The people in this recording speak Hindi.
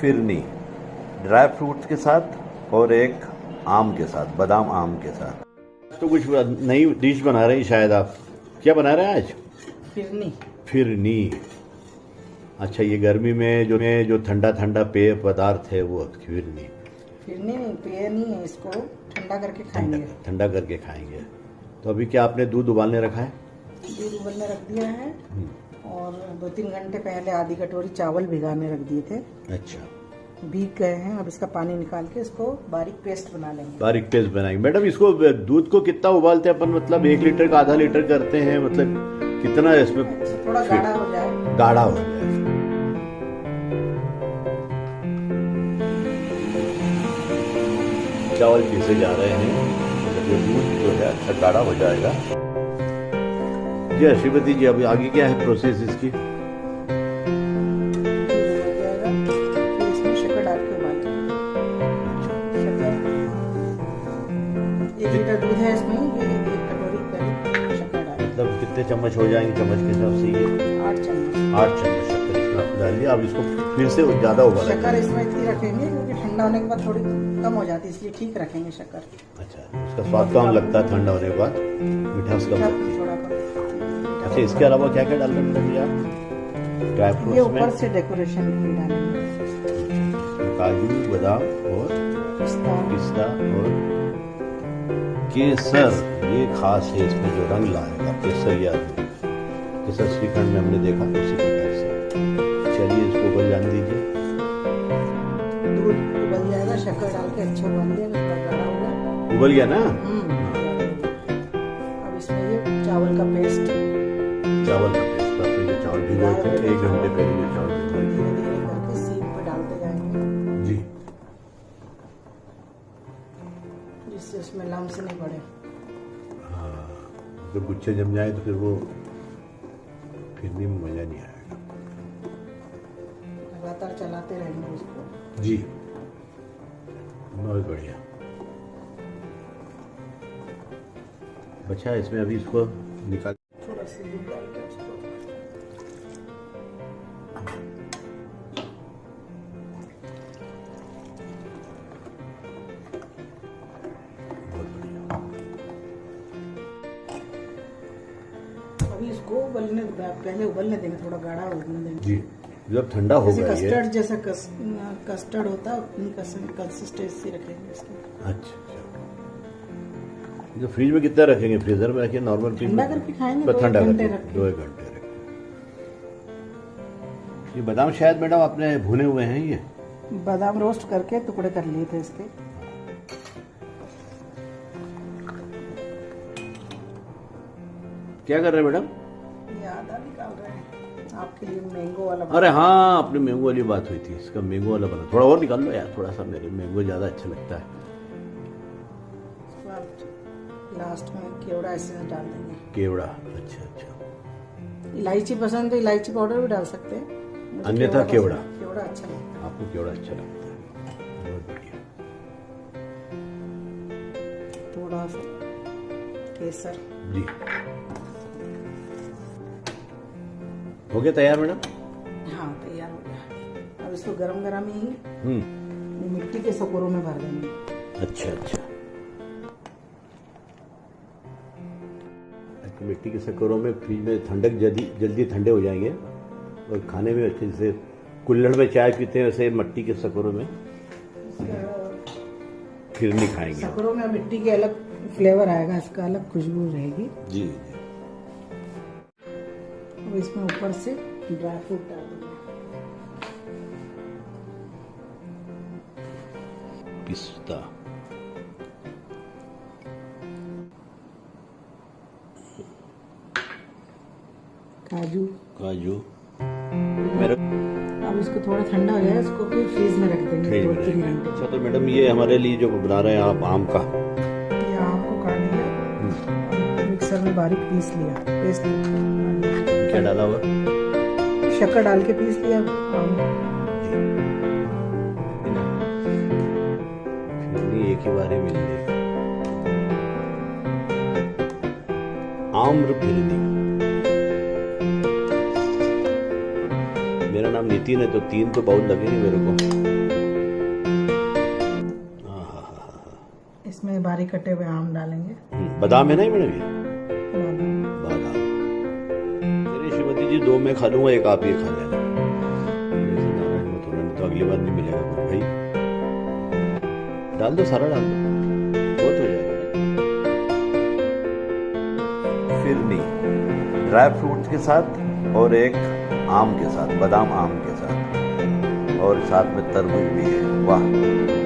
फिरनी ड्राई फ्रूट्स के साथ और एक आम के साथ बादाम आम के साथ। तो कुछ नई डिश बना रही शायद आप। क्या बना रहे हैं आज? फिरनी। फिरनी। अच्छा ये गर्मी में जो में जो ठंडा ठंडा पेय पदार्थ है वो फिरनी। फिरनी नहीं पेय नहीं है इसको ठंडा करके खाएँगे। ठंडा करके खाएँगे। तो अभी क्या आपने दूध उबालने रखा है? दूध उबालने रख दिया है हम्म, और दो तीन घंटे पहले आधी कटोरी चावल भिगाने रख दिए थे। अच्छा। भीग गए हैं अब इसका पानी निकाल के इसको बारीक पेस्ट बना लेंगे। बारीक पेस्ट बनाएँगे। मैडम इसको दूध को कितना उबालते हैं अपन? मतलब एक लीटर का आधा लीटर करते हैं मतलब कितना इसमें थोड़ा गाढ़ा हो जाए। गाढ़ा हो जाए। चावल पीसे जा रहे हैं मतलब ये दूध जो है अच्छा गाढ़ा हो जाएगा। जी श्रीमती जी अभी आगे क्या है प्रोसेस इसकी? मतलब कितने चम्मच हो जाएँगे चम्मच के हिसाब से ये? आठ चम्मच। आठ चम्मच शक्कर इसमें आपने डाल दिया अब इसको फिर से ज़्यादा उबालेंगे शक्कर इसमें इतनी रखेंगे क्योंकि ठंडा होने के बाद थोड़ी कम हो जाती है इसलिए ठीक रखेंगे शक्कर। अच्छा उसका स्वाद कम लगता है ठंडा होने के बाद? मिठास कम लगती है। थोड़ा कम अच्छा इसके अलावा क्या क्या डाल रहे हैं आप? ड्राई फ्रूट्स में ऊपर से डेकोरेशन के लिए डालेंगे काजू बादाम और पिस्ता और केसर ये खास है इसमें जो रंग लाएगा केसर या केसर श्रीखंड में हमने देखा? उसी प्रकार से। चलिए इसको उबल जाने दीजिए। दूध उबल जाएगा शक्कर डाल के अच्छा उबाल होगा उबल गया ना? अब इसमें ये चावल का पेस्ट चावल का पेस्ट आपने जो चावल भिगोए थे एक घंटे पहले जो चावल भिगोए धीरे जिससे उसमें लम्स नहीं पड़े। हाँ जब गुच्छे जम जाए तो फिर वो फिरने में मज़ा नहीं आएगा। लगातार चलाते रहेंगे उसको। जी। बहुत बढ़िया। बचा इसमें अभी इसको निकाल थोड़ा सा उबलने पहले उबलने देंगे थोड़ा गाढ़ा उबलने देंगे। जी जब ठंडा हो गया कस्टर्ड जैसा कस, कस्टर्ड होता है उतनी कंसिस्टेंसी रखेंगे इसकी। अच्छा। जो फ्रिज में कितना रखेंगे? फ्रीजर में रखिए नॉर्मल फ्रिज ठंडा में? करके खाएँगे ठंडा करके दो एक घंटे ये बादाम शायद मैडम आपने भुने हुए हैं ये? बादाम रोस्ट करके टुकड़े कर लिए थे इसके। क्या कर रहे हैं मैडम? आधा निकाल रहे हैं। आपके लिए मैंगो वाला अरे हाँ अपने मैंगो वाली बात हुई थी। इसका मैंगो वाला बना। थोड़ा और निकाल लो यार थोड़ा सा मेरे मैंगो ज़्यादा अच्छा लगता है। लास्ट में केवड़ा एसेंस डाल देंगे। केवड़ा अच्छा अच्छा। इलायची पसंद तो इलायची पाउडर भी डाल सकते हैं। अन्यथा केवड़ा। केवड़ा। अच्छा लगता है। आपको केवड़ा अच्छा लगता है। बहुत बढ़िया। है थोड़ा सा केसर। जी। हो गया तैयार मैडम? हाँ तैयार हो गया। अब इसको गरम गरम ही हम्म। मिट्टी के सकोरों में भर देंगे। अच्छा अच्छा। अच्छा, मिट्टी के सकरों में फ्रिज में ठंडक जल्दी जल्दी ठंडे हो जाएँगे और खाने में अच्छे से कुल्हड़ में चाय पीते हैं वैसे मिट्टी के सकोरों में फिर नहीं खाएँगे। सकोरों में मिट्टी के अलग फ्लेवर आएगा इसका अलग खुशबू रहेगी। जी जी। अब इसमें ऊपर से ड्राई फ्रूट डाल देंगे। पिस्ता काजू। काजू। मेरा अब इसको थोड़ा ठंडा हो जाए इसको फिर फ्रीज में रख देंगे फ्रिज में। अच्छा तो मैडम ये हमारे लिए जो बना रहे हैं आप आम का। ये आम को काट लिया। मिक्सर में बारीक पीस लिया। पेस्ट क्या डाला हुआ। शक्कर डाल के पीस लिया। एक ही बारे मिल आम्र फिरनी मेरा नाम नितिन है तो तीन तो बाउल लगेंगे मेरे को। इसमें बारीक कटे हुए आम डालेंगे। हम्म, बादाम है ना ये मैडम जी, दो मैं खा लूँगा, एक आप ये खा लेना। तो अगली बार नहीं मिलेगा फिर भाई। डाल दो, सारा डाल दो। बहुत हो जाएगा। फिरनी ड्राई फ्रूट्स के साथ और एक आम के साथ, बादाम आम के साथ। और साथ में तरबूज भी है। वाह।